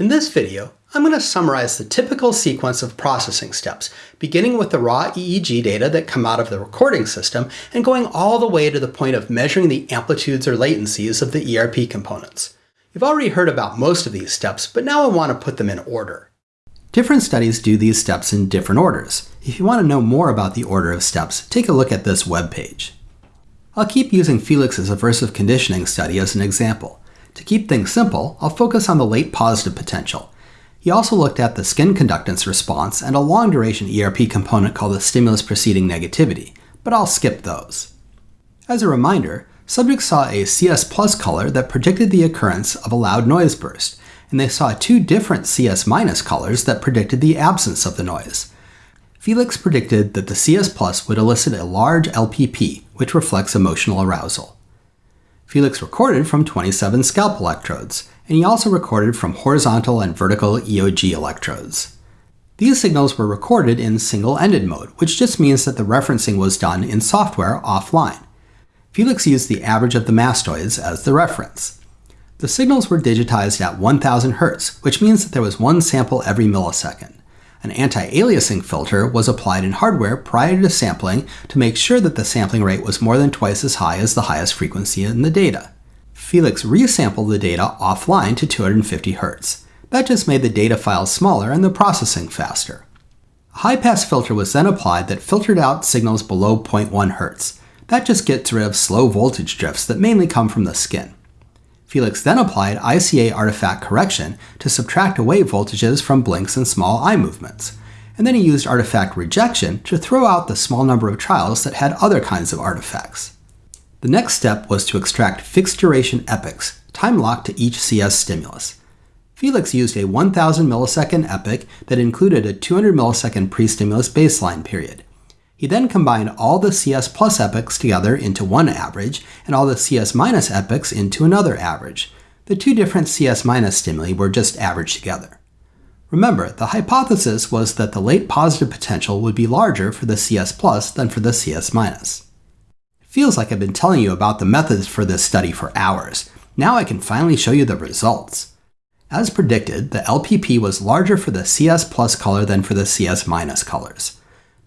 In this video, I'm going to summarize the typical sequence of processing steps, beginning with the raw EEG data that come out of the recording system and going all the way to the point of measuring the amplitudes or latencies of the ERP components. You've already heard about most of these steps, but now I want to put them in order. Different studies do these steps in different orders. If you want to know more about the order of steps, take a look at this web page. I'll keep using Felix's aversive conditioning study as an example. To keep things simple, I'll focus on the late positive potential. He also looked at the skin conductance response and a long duration ERP component called the stimulus preceding negativity, but I'll skip those. As a reminder, subjects saw a CS plus color that predicted the occurrence of a loud noise burst, and they saw two different CS minus colors that predicted the absence of the noise. Felix predicted that the CS plus would elicit a large LPP, which reflects emotional arousal. Felix recorded from 27 scalp electrodes, and he also recorded from horizontal and vertical EOG electrodes. These signals were recorded in single-ended mode, which just means that the referencing was done in software offline. Felix used the average of the mastoids as the reference. The signals were digitized at 1000 Hz, which means that there was one sample every millisecond. An anti-aliasing filter was applied in hardware prior to sampling to make sure that the sampling rate was more than twice as high as the highest frequency in the data. Felix resampled the data offline to 250 Hz. That just made the data files smaller and the processing faster. A high-pass filter was then applied that filtered out signals below 0.1 Hz. That just gets rid of slow voltage drifts that mainly come from the skin. Felix then applied ICA artifact correction to subtract away voltages from blinks and small eye movements. And then he used artifact rejection to throw out the small number of trials that had other kinds of artifacts. The next step was to extract fixed duration epochs, time locked to each CS stimulus. Felix used a 1000 millisecond epoch that included a 200 millisecond pre-stimulus baseline period. He then combined all the CS plus epochs together into one average and all the CS minus epochs into another average. The two different CS minus stimuli were just averaged together. Remember, the hypothesis was that the late positive potential would be larger for the CS plus than for the CS minus. Feels like I've been telling you about the methods for this study for hours. Now I can finally show you the results. As predicted, the LPP was larger for the CS plus color than for the CS minus colors.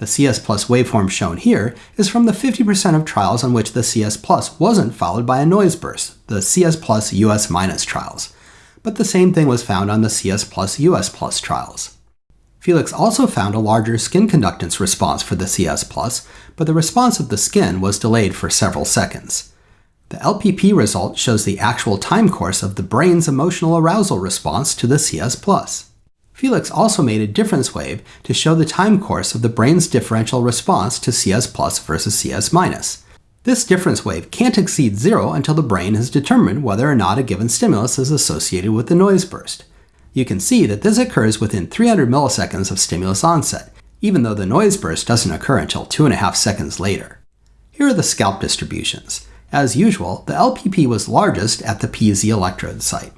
The CS Plus waveform shown here is from the 50% of trials on which the CS Plus wasn't followed by a noise burst, the CS Plus US minus trials. But the same thing was found on the CS Plus US Plus trials. Felix also found a larger skin conductance response for the CS Plus, but the response of the skin was delayed for several seconds. The LPP result shows the actual time course of the brain's emotional arousal response to the CS Plus. Felix also made a difference wave to show the time course of the brain's differential response to CS plus versus CS minus. This difference wave can't exceed zero until the brain has determined whether or not a given stimulus is associated with the noise burst. You can see that this occurs within 300 milliseconds of stimulus onset, even though the noise burst doesn't occur until 2.5 seconds later. Here are the scalp distributions. As usual, the LPP was largest at the PZ electrode site.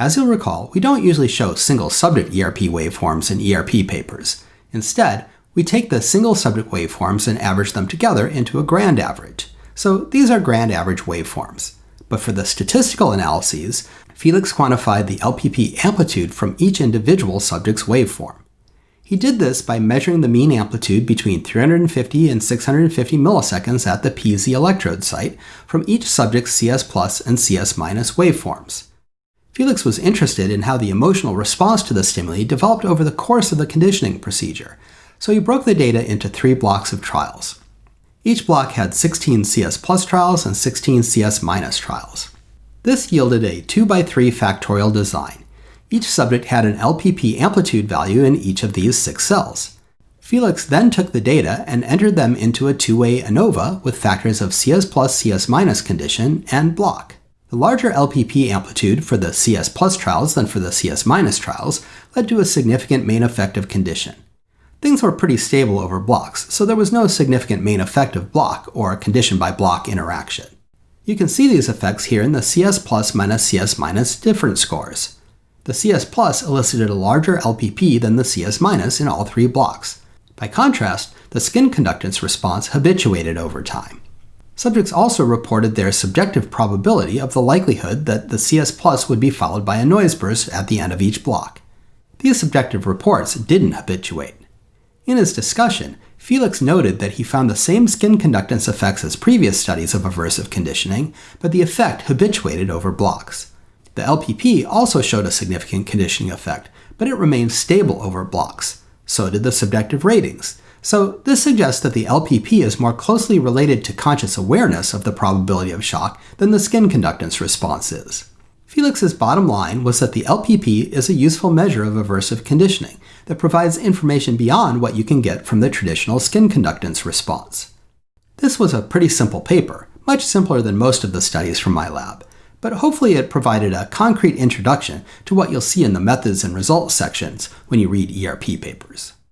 As you'll recall, we don't usually show single subject ERP waveforms in ERP papers. Instead, we take the single subject waveforms and average them together into a grand average. So these are grand average waveforms. But for the statistical analyses, Felix quantified the LPP amplitude from each individual subject's waveform. He did this by measuring the mean amplitude between 350 and 650 milliseconds at the PZ electrode site from each subject's CS plus and CS minus waveforms. Felix was interested in how the emotional response to the stimuli developed over the course of the conditioning procedure, so he broke the data into three blocks of trials. Each block had 16 CS plus trials and 16 CS minus trials. This yielded a 2x3 factorial design. Each subject had an LPP amplitude value in each of these six cells. Felix then took the data and entered them into a two-way ANOVA with factors of CS plus CS minus condition and block. The larger LPP amplitude for the CS plus trials than for the CS minus trials led to a significant main effective condition. Things were pretty stable over blocks, so there was no significant main effective block or condition by block interaction. You can see these effects here in the CS plus minus CS minus difference scores. The CS plus elicited a larger LPP than the CS minus in all three blocks. By contrast, the skin conductance response habituated over time. Subjects also reported their subjective probability of the likelihood that the CS Plus would be followed by a noise burst at the end of each block. these subjective reports didn't habituate. In his discussion, Felix noted that he found the same skin conductance effects as previous studies of aversive conditioning, but the effect habituated over blocks. The LPP also showed a significant conditioning effect, but it remained stable over blocks. So did the subjective ratings. So this suggests that the LPP is more closely related to conscious awareness of the probability of shock than the skin conductance response is. Felix's bottom line was that the LPP is a useful measure of aversive conditioning that provides information beyond what you can get from the traditional skin conductance response. This was a pretty simple paper, much simpler than most of the studies from my lab, but hopefully it provided a concrete introduction to what you'll see in the methods and results sections when you read ERP papers.